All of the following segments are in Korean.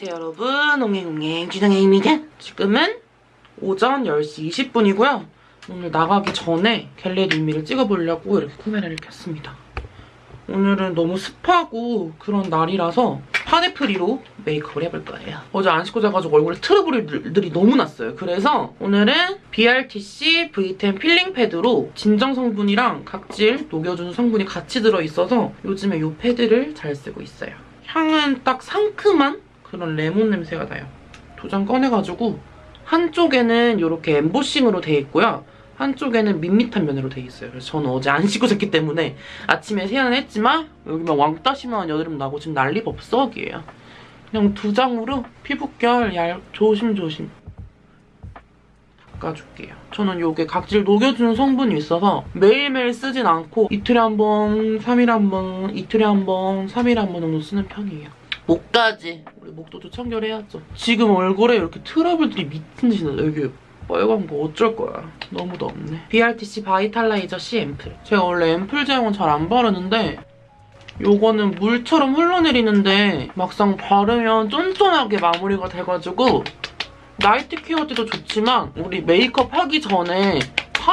안녕하세요 여러분. 옹행옹행 기장혜입니다. 지금은 오전 10시 20분이고요. 오늘 나가기 전에 get ready me를 찍어보려고 이렇게 카메라를 켰습니다. 오늘은 너무 습하고 그런 날이라서 파데 free로 메이크업을 해볼 거예요. 어제 안 씻고 자가지고 얼굴에 트러블들이 너무 났어요. 그래서 오늘은 BRTC V10 필링 패드로 진정 성분이랑 각질 녹여주는 성분이 같이 들어있어서 요즘에 이 패드를 잘 쓰고 있어요. 향은 딱 상큼한 그런 레몬 냄새가 나요. 두장 꺼내가지고 한쪽에는 이렇게 엠보싱으로 돼 있고요. 한쪽에는 밋밋한 면으로 돼 있어요. 그래서 저는 어제 안 씻고 잤기 때문에 아침에 세안을 했지만 여기만 왕따 심한 여드름 나고 지금 난리 법석이에요. 그냥 두 장으로 피부결 얇 조심조심 닦아줄게요. 저는 이게 각질 녹여주는 성분이 있어서 매일매일 쓰진 않고 이틀에 한 번, 3일에 한 번, 이틀에 한 번, 3일에 한 번 정도 쓰는 편이에요. 목까지 우리 목도도 청결해야죠. 지금 얼굴에 이렇게 트러블들이 미친 듯이 나요. 여기 빨간 거 어쩔 거야. 너무 덥네. BRTC 바이탈라이저 C 앰플. 제가 원래 앰플 제형은 잘 안 바르는데 요거는 물처럼 흘러내리는데 막상 바르면 쫀쫀하게 마무리가 돼가지고 나이트 케어 때도 좋지만 우리 메이크업 하기 전에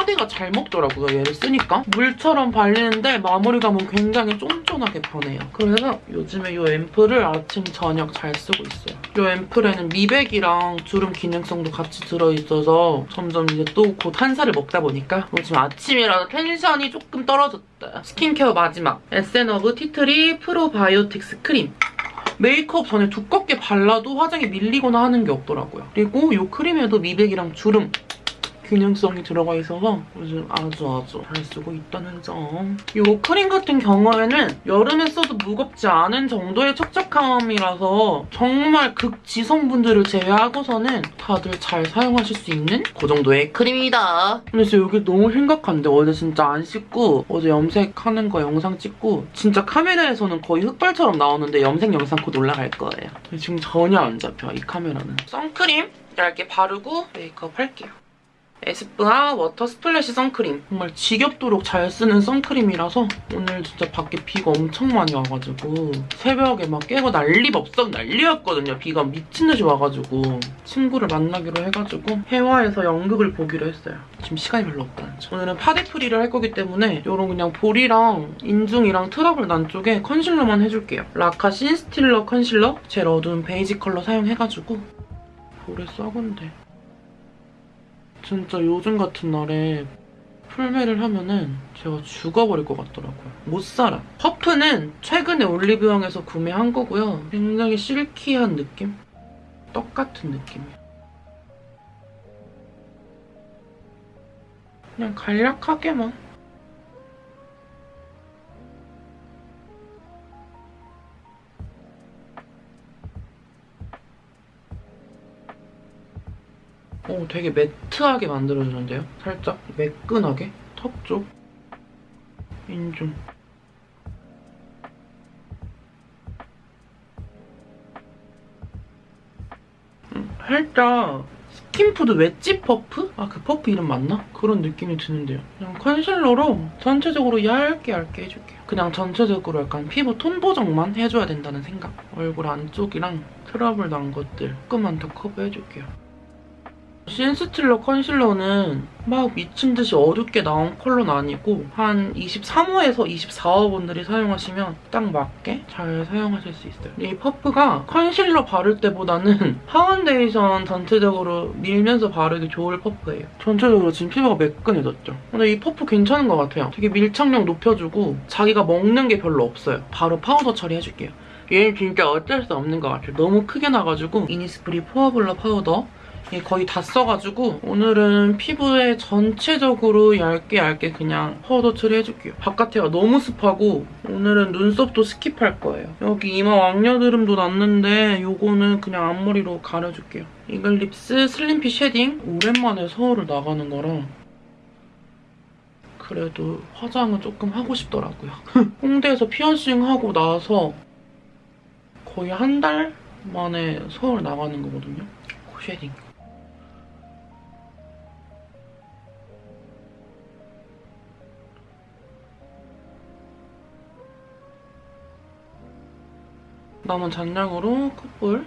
파데가 잘 먹더라고요, 얘를 쓰니까. 물처럼 발리는데 마무리감은 굉장히 쫀쫀하게 변해요. 그래서 요즘에 이 앰플을 아침, 저녁 잘 쓰고 있어요. 이 앰플에는 미백이랑 주름 기능성도 같이 들어있어서 점점 이제 또 곧 한살을 먹다 보니까 요즘 아침이라서 텐션이 조금 떨어졌다. 스킨케어 마지막. 에센어브 티트리 프로바이오틱스 크림. 메이크업 전에 두껍게 발라도 화장이 밀리거나 하는 게 없더라고요. 그리고 이 크림에도 미백이랑 주름 기능성이 들어가 있어서 요즘 아주 아주 잘 쓰고 있다는 점. 이 크림 같은 경우에는 여름에 써도 무겁지 않은 정도의 촉촉함이라서 정말 극지성분들을 제외하고서는 다들 잘 사용하실 수 있는 그 정도의 크림이다. 근데 진짜 여기 너무 심각한데 어제 진짜 안 씻고 어제 염색하는 거 영상 찍고 진짜 카메라에서는 거의 흑발처럼 나오는데 염색 영상 곧 올라갈 거예요. 지금 전혀 안 잡혀 이 카메라는. 선크림 얇게 바르고 메이크업 할게요. 에스쁘아 워터 스플래시 선크림. 정말 지겹도록 잘 쓰는 선크림이라서 오늘 진짜 밖에 비가 엄청 많이 와가지고 새벽에 막 깨고 난리법석 난리였거든요. 비가 미친 듯이 와가지고 친구를 만나기로 해가지고 혜화에서 연극을 보기로 했어요. 지금 시간이 별로 없다는 점. 오늘은 파데 free를 할 거기 때문에 이런 그냥 볼이랑 인중이랑 트러블 난 쪽에 컨실러만 해줄게요. 라카 신스틸러 컨실러 제일 어두운 베이지 컬러 사용해가지고 볼에 썩은데 진짜 요즘 같은 날에 풀메를 하면은 제가 죽어버릴 것 같더라고요. 못 살아. 퍼프는 최근에 올리브영에서 구매한 거고요. 굉장히 실키한 느낌? 떡 같은 느낌이에요. 그냥 간략하게만. 오, 어, 되게 매트하게 만들어주는데요? 살짝 매끈하게? 턱 쪽? 인중. 음, 살짝 스킨푸드 웨지 퍼프? 아, 그 퍼프 이름 맞나? 그런 느낌이 드는데요. 그냥 컨실러로 전체적으로 얇게 얇게 해줄게요. 그냥 전체적으로 약간 피부 톤 보정만 해줘야 된다는 생각. 얼굴 안쪽이랑 트러블 난 것들 조금만 더 커버해줄게요. 신스틸러 컨실러는 막 미친 듯이 어둡게 나온 컬러는 아니고 한 23호에서 24호 분들이 사용하시면 딱 맞게 잘 사용하실 수 있어요. 이 퍼프가 컨실러 바를 때보다는 파운데이션 전체적으로 밀면서 바르기 좋을 퍼프예요. 전체적으로 지금 피부가 매끈해졌죠. 근데 이 퍼프 괜찮은 것 같아요. 되게 밀착력 높여주고 자기가 먹는 게 별로 없어요. 바로 파우더 처리해줄게요. 얘는 진짜 어쩔 수 없는 것 같아요. 너무 크게 나가지고 이니스프리 포어블러 파우더 거의 다 써가지고 오늘은 피부에 전체적으로 얇게 얇게 그냥 파우더 처리해줄게요. 바깥에가 너무 습하고 오늘은 눈썹도 스킵할 거예요. 여기 이마 왕여드름도 났는데 이거는 그냥 앞머리로 가려줄게요. 이글립스 슬림핏 쉐딩 오랜만에 서울을 나가는 거랑 그래도 화장은 조금 하고 싶더라고요. 홍대에서 피어싱 하고 나서 거의 한 달 만에 서울 나가는 거거든요. 쉐딩. 남은 잔량으로 콧볼.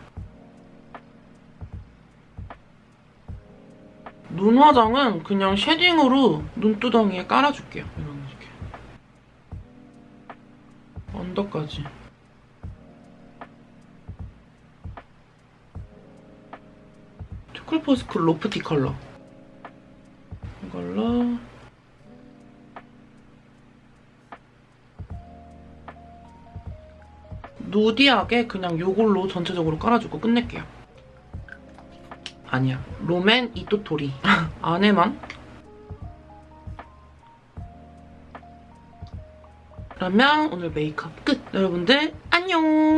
눈 화장은 그냥 쉐딩으로 눈두덩이에 깔아줄게요. 이런 식의. 언더까지. 투쿨포스쿨 그 로프티 컬러. 이걸로. 누디하게 그냥 요걸로 전체적으로 깔아주고 끝낼게요. 아니야. 롬앤 이 도토리. 안에만. 그러면 오늘 메이크업 끝. 여러분들 안녕.